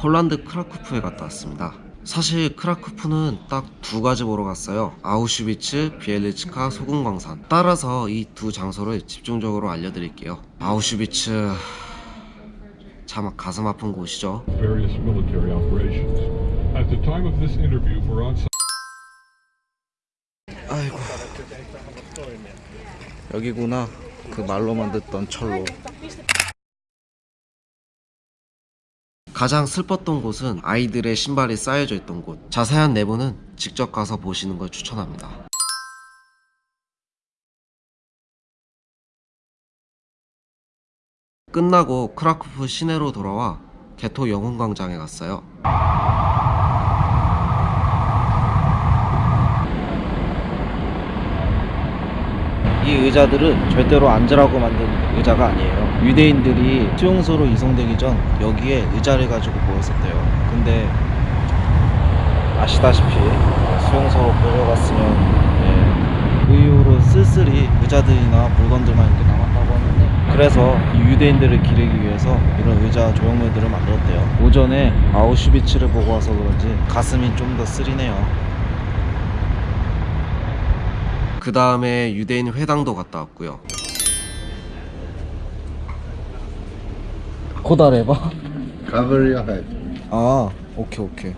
폴란드 크라쿠프에 갔다 왔습니다. 사실 크라쿠프는 딱 두 가지 보러 갔어요. 아우슈비츠, 비엘리츠카, 소금광산. 따라서 이 두 장소를 집중적으로 알려드릴게요. 아우슈비츠 참 가슴 아픈 곳이죠. 아이고 여기구나 그 말로만 듣던 철로 가장 슬펐던 곳은 아이들의 신발이 쌓여져 있던 곳. 자세한 내부는 직접 가서 보시는 걸 추천합니다. 끝나고 크라쿠프 시내로 돌아와 개토 영웅광장에 갔어요 이 의자들은 절대로 앉으라고 만든 의자가 아니에요. 유대인들이 수용소로 이송되기 전 여기에 의자를 가지고 모였었대요. 근데 아시다시피 수용소로 끌려갔으면 예, 그 이후로 쓸쓸히 의자들이나 물건들만 이렇게 남았다고 하는데 그래서 이 유대인들을 기리기 위해서 이런 의자 조형물들을 만들었대요. 오전에 아우슈비츠를 보고 와서 그런지 가슴이 좀 더 쓰리네요. 그 다음에 유대인 회당도 갔다 왔고요. 코다레바? Cover your head. 아, 오케이 오케이.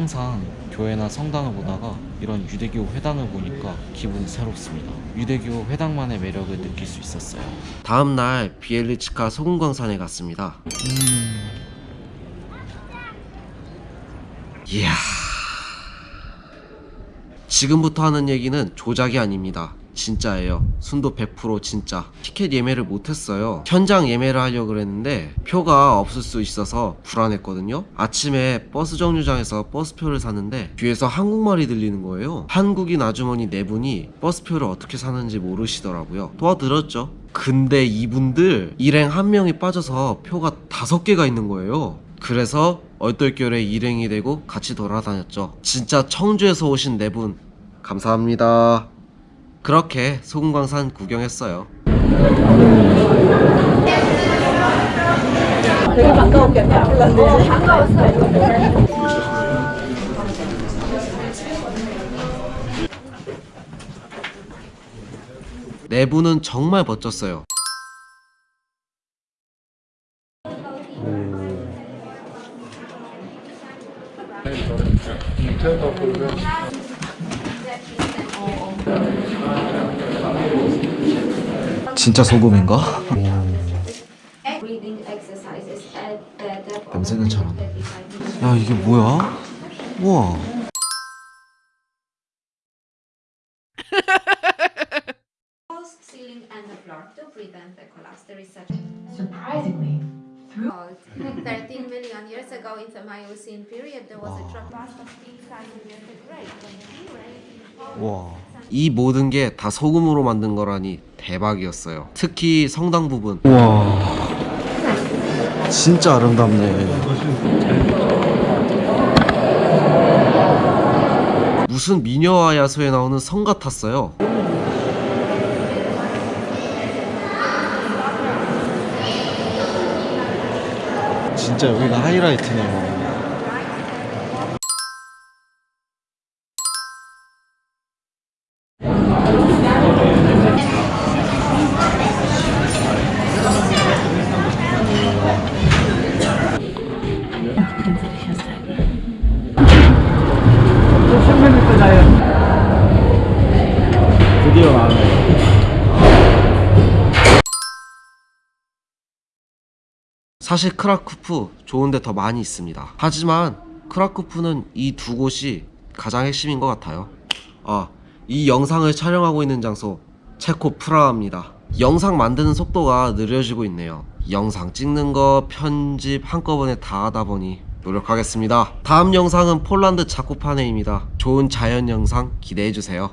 항상 교회나 성당을 보다가 이런 유대교 회당을 보니까 기분이 새롭습니다. 유대교 회당만의 매력을 느낄 수 있었어요. 다음 날 비엘리츠카 소금광산에 갔습니다. 음. 이야. 지금부터 하는 얘기는 조작이 아닙니다. 진짜예요. 순도 100% 진짜. 티켓 예매를 못했어요. 현장 예매를 하려고 그랬는데 표가 없을 수 있어서 불안했거든요. 아침에 버스 정류장에서 버스표를 샀는데 뒤에서 한국말이 들리는 거예요. 한국인 아주머니 네 분이 버스표를 어떻게 사는지 모르시더라고요. 도와드렸죠. 근데 이분들 일행 한 명이 빠져서 표가 다섯 개가 있는 거예요. 그래서 얼떨결에 일행이 되고 같이 돌아다녔죠. 진짜 청주에서 오신 네 분 감사합니다. 그렇게 소금광산 구경했어요. 되게 반가웠겠다. 반가웠어요. 내부는 정말 멋졌어요. 진짜 소금인가? 냄새는 잘안 나. 35야 이게 뭐야? 우와. walls, ceiling, and the floor to prevent the collapse. There is such Surprisingly, through about 13 million years ago in the Miocene period, there was a drop of inside the great when we were 와. 이 모든 게 다 소금으로 만든 거라니 대박이었어요. 특히 성당 부분. 와. 진짜 아름답네. 무슨 미녀와 야수에 나오는 성 같았어요. 진짜 여기가 하이라이트네요. 사실 크라쿠프 좋은 데 더 많이 있습니다. 하지만 크라쿠프는 이 두 곳이 가장 핵심인 것 같아요. 아, 이 영상을 촬영하고 있는 장소 체코 프라하입니다. 영상 만드는 속도가 느려지고 있네요. 영상 찍는 거, 편집 한꺼번에 다 하다 보니 노력하겠습니다. 다음 영상은 폴란드 자코파네입니다. 좋은 자연 영상 기대해주세요.